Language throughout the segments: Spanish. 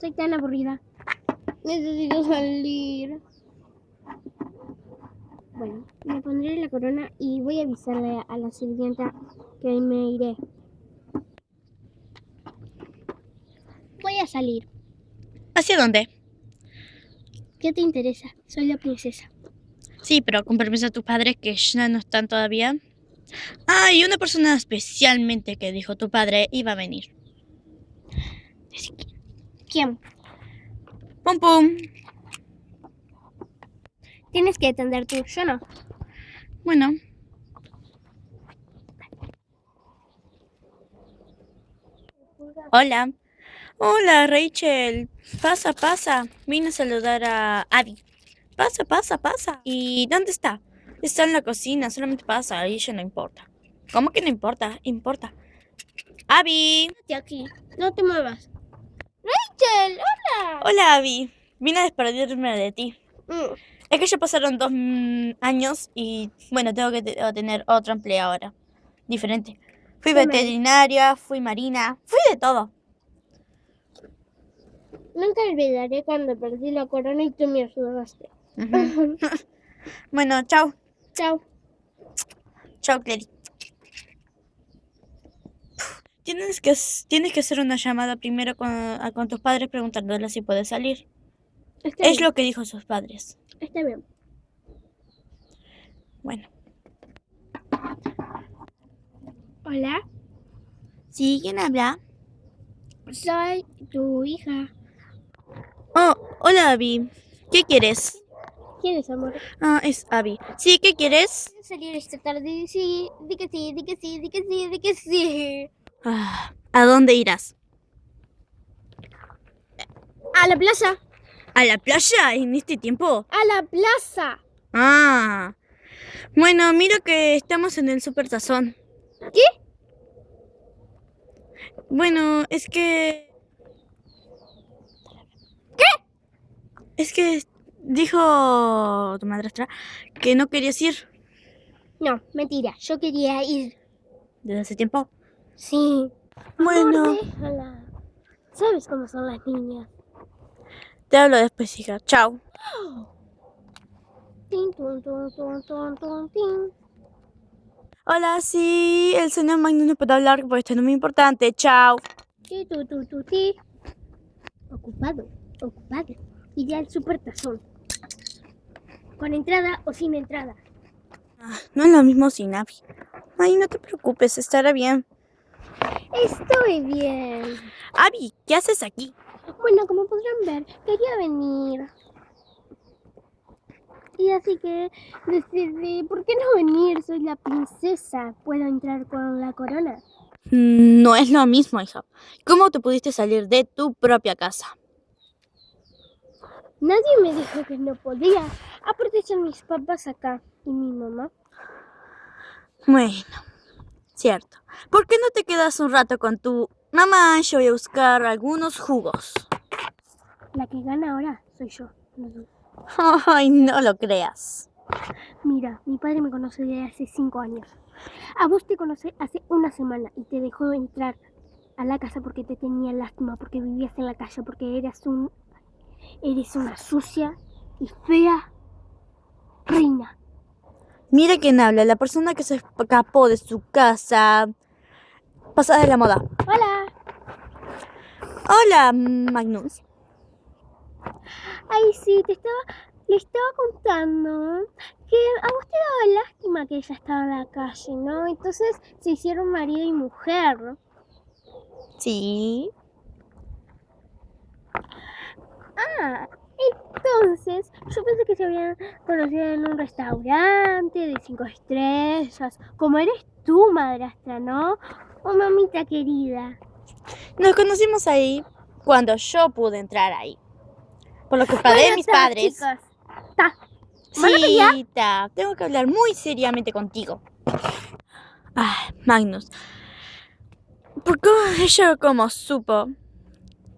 Soy tan aburrida. Necesito salir. Bueno, me pondré la corona y voy a avisarle a la sirvienta que me iré. Voy a salir. ¿Hacia dónde? ¿Qué te interesa? Soy la princesa. Sí, pero con permiso de tus padres que ya no están todavía. Ah, y una persona especialmente que dijo tu padre iba a venir. ¿Quién? Pum pum. Tienes que atender tú, yo no. Bueno. Hola. Hola, Rachel. Pasa, pasa. Vine a saludar a Abby. Pasa, pasa, pasa. ¿Y dónde está? Está en la cocina, solamente pasa, a ella no importa. ¿Cómo que no importa? Importa. Abby. Quédate aquí, no te muevas. Rachel, hola. Hola, Abby. Vine a despedirme de ti. Mm, Es que ya pasaron dos mm, años y, bueno, tengo que te- tener otro empleo ahora. Diferente. Fui ¿Qué me- veterinaria, fui marina, fui de todo. Nunca olvidaré cuando perdí la corona y tú me ayudaste. Bueno, chao. Chao. Chao, Clary. Tienes que, tienes que hacer una llamada primero con, a- con tus padres preguntándoles si puedes salir. Está Es bien. lo que dijo sus padres. Está bien. Bueno. Hola, ¿Sí? ¿Quién habla? soy tu hija. Oh, hola, Abby. ¿Qué quieres? ¿Quién es amor? Ah, es Abby. ¿Sí? ¿Qué quieres? ¿Puedo salir esta tarde? Sí, di que sí, di que sí, di que sí, di que sí. ¿A dónde irás? A la plaza, ¿A la playa en este tiempo? a la plaza. Ah. Bueno, miro que estamos en el Super Tazón. ¿Qué? Bueno, es que... ¿Qué? Es que dijo tu madrastra que no querías ir No, mentira, yo quería ir. desde hace tiempo. Sí. Bueno, Amor, déjala. ¿Sabes cómo son las niñas? te hablo después, hija. Chao. Hola, sí, el señor Magnus no puede hablar porque esto es muy importante. Chao. Ocupado, ocupado. Iré al supertazón. Con entrada o sin entrada. Ah, no es lo mismo sin Abby. Ay, no te preocupes, estará bien. Estoy bien. Abby, ¿qué haces aquí? Bueno, como podrán ver, quería venir. Y así que decidí, ¿por qué no venir? Soy la princesa. ¿Puedo entrar con la corona? Mm, No es lo mismo, hija. ¿Cómo te pudiste salir de tu propia casa? Nadie me dijo que no podía. Aparte son mis papás acá y mi mamá. Bueno, cierto. ¿Por qué no te quedas un rato con tu mamá? Yo voy a buscar algunos jugos. La que gana ahora soy yo. Ay, no lo creas. Mira, mi padre me conoce desde hace cinco años. A vos te conocí hace una semana y te dejó entrar a la casa porque te tenía lástima, porque vivías en la calle, porque eras un... Eres una sucia y fea reina. Mira quién habla, la persona que se escapó de su casa. Pasada de la moda. Hola. Hola, Magnus. Ay, sí, te estaba... Le estaba contando que a vos te daba lástima que ella estaba en la calle, ¿no? Entonces se hicieron marido y mujer. Sí. Ah, yo pensé que se habían conocido en un restaurante de cinco estrellas, como eres tú, madrastra, ¿no? Oh, mamita querida. Nos conocimos ahí cuando yo pude entrar ahí. Por lo culpa de Bueno, mis ta, padres. Sí, Ta, tengo que hablar muy seriamente contigo. Ah, Magnus. ¿Por qué ella como supo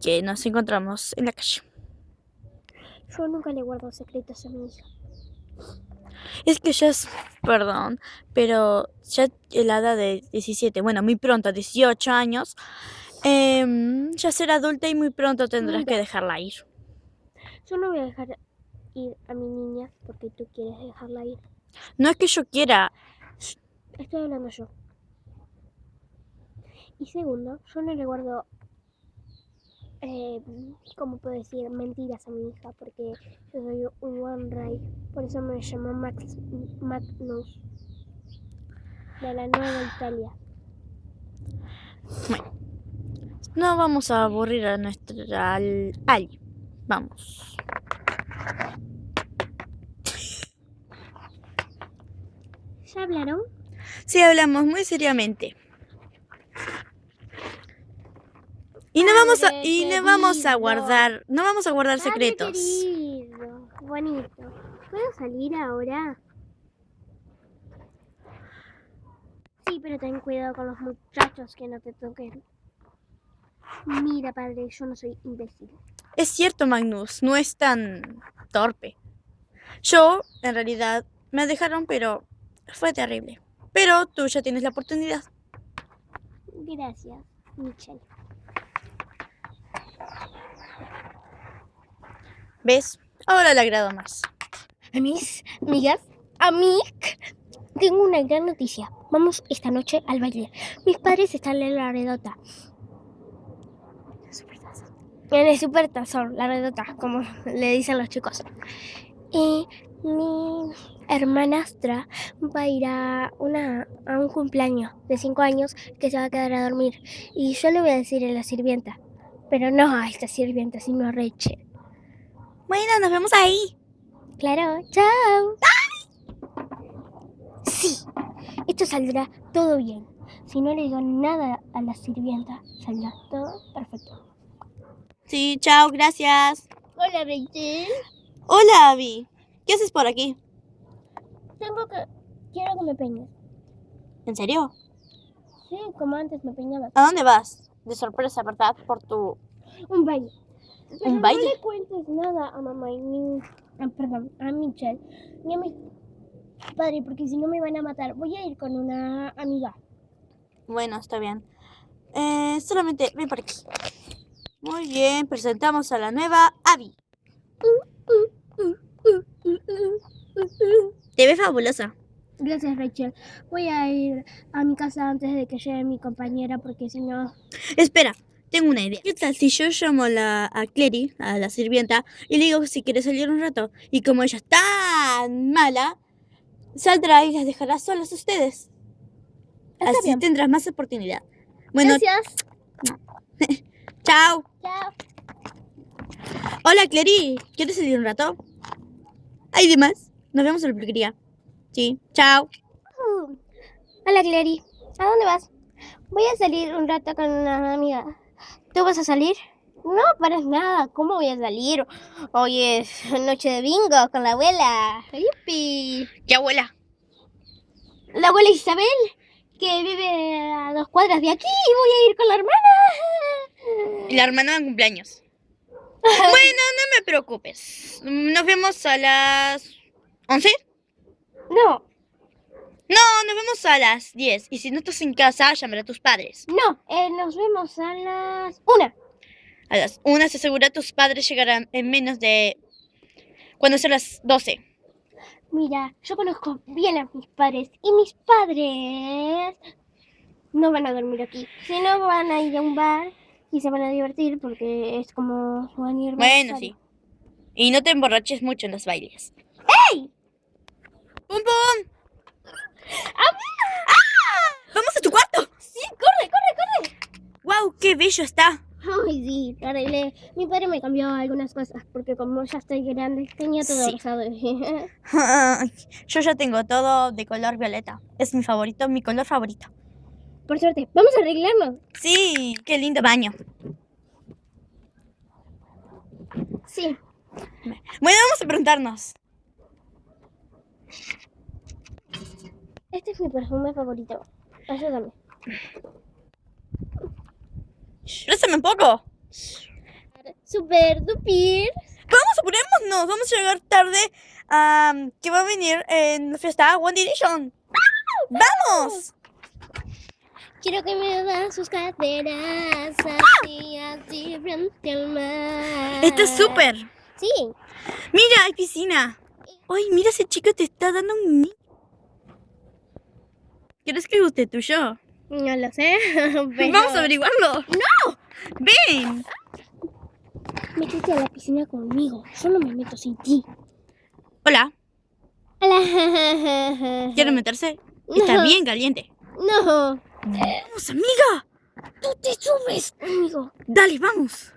que nos encontramos en la calle? Yo nunca le guardo secretos a mi hija. Es que ya es, perdón, pero ya la edad de 17, bueno, muy pronto, 18 años, Em, ya será adulta y muy pronto tendrás Mira. que dejarla ir. Yo no voy a dejar ir a mi niña porque tú quieres dejarla ir. No es que yo quiera. Estoy hablando yo. Y segundo, yo no le guardo, eh, ¿cómo puedo decir? Mentiras a mi hija porque yo soy un One Ray. Por eso me llamo Max, Magnus. De la Nueva Italia. No vamos a aburrir a nuestra al- Ali. Vamos. ¿Ya hablaron? Sí, hablamos muy seriamente. Y no vamos a, y no vamos a guardar, no vamos a guardar Padre secretos. querido, bonito. ¿Puedo salir ahora? Sí, pero ten cuidado con los muchachos que no te toquen. Mira, padre, yo no soy imbécil. Es cierto, Magnus, no es tan torpe. Yo, en realidad, me dejaron, pero fue terrible. Pero tú ya tienes la oportunidad. Gracias, Michelle. ¿Ves? Ahora le agrado más. A mis amigas, amic, tengo una gran noticia. Vamos esta noche al baile. Mis padres están en la redota. En el super tazón, la redota, como le dicen los chicos. Y mi hermanastra va a ir a, una, a un cumpleaños de 5 años que se va a quedar a dormir. Y yo le voy a decir a la sirvienta. Pero no a esta sirvienta, sino a Rachel. Bueno, nos vemos ahí. Claro, chao. Sí, esto saldrá todo bien. Si no le digo nada a la sirvienta, saldrá todo perfecto. Sí, chao, gracias. Hola, Rachel. Hola, Abby. ¿Qué haces por aquí? Tengo que... Quiero que me peines. ¿En serio? Sí, como antes me peinaba. ¿A dónde vas? De sorpresa, ¿verdad? Por tu... Un baile. Pero baile? No le cuentes nada a mamá y ni... ah, perdón, a Michelle. Ni a mi padre, porque si no me van a matar. Voy a ir con una amiga. Bueno, está bien. Eh, solamente ven por aquí. Muy bien, presentamos a la nueva Abby. Te ves fabulosa. Gracias, Rachel. Voy a ir a mi casa antes de que llegue mi compañera porque si no... Espera, tengo una idea. ¿Qué tal si yo llamo a, la, a Clary, a la sirvienta, y le digo si quiere salir un rato? Y como ella es tan mala, saldrá y las dejará solas a ustedes. Está Así bien. tendrás más oportunidad. Bueno, Gracias. chao. Chao. Hola, Clary. ¿Quieres salir un rato? Hay demás. Nos vemos en la peluquería. Sí, chao. Uh, Hola, Clary. ¿A dónde vas? Voy a salir un rato con una amiga. ¿Tú vas a salir? No, para nada. ¿Cómo voy a salir? Hoy es noche de bingo con la abuela. ¡Yupi! ¿Qué abuela? La abuela Isabel, que vive a dos cuadras de aquí. Y voy a ir con la hermana. La hermana de cumpleaños. bueno, no me preocupes. Nos vemos a las 11. No, No, nos vemos a las 10. Y si no estás en casa, llamaré a tus padres. no. eh, nos vemos a las una. A las 1 se asegura tus padres llegarán en menos de... Cuando sean las 12. Mira, yo conozco bien a mis padres y mis padres no van a dormir aquí, sino van a ir a un bar y se van a divertir porque es como su aniversario. Bueno, sí. Y no te emborraches mucho en los bailes. ¡Ey! ¡Pum, pum! ¡Ah! ¡Vamos a tu cuarto! ¡Sí, corre, corre, corre! ¡Wow! ¡Qué bello está! Ay, sí, arreglé. Mi padre me cambió algunas cosas porque como ya estoy grande, tenía todo Sí. rosado. Yo ya tengo todo de color violeta. Es mi favorito, mi color favorito. Por suerte, vamos a arreglarnos. Sí, qué lindo baño. Sí. Bueno, vamos a preguntarnos. Este es mi perfume favorito. Ayúdame. Préstame un poco. Super dupir. Vamos, apurémonos. Vamos a llegar tarde. a que va a venir en la fiesta One Direction. ¡Vamos! Quiero que me das sus caderas así, así frente al mar. Está súper. Sí. Mira, hay piscina. Ay, mira ese chico te está dando un... ¿Quieres que guste tuyo? No lo sé. pero- Vamos a averiguarlo. ¡No! ¡Ven! Métete a la piscina conmigo. Yo no me meto sin ti. Hola, Hola. ¿quiere meterse? Está No. bien caliente. No. Vamos, amiga. Tú te subes conmigo. Dale, vamos.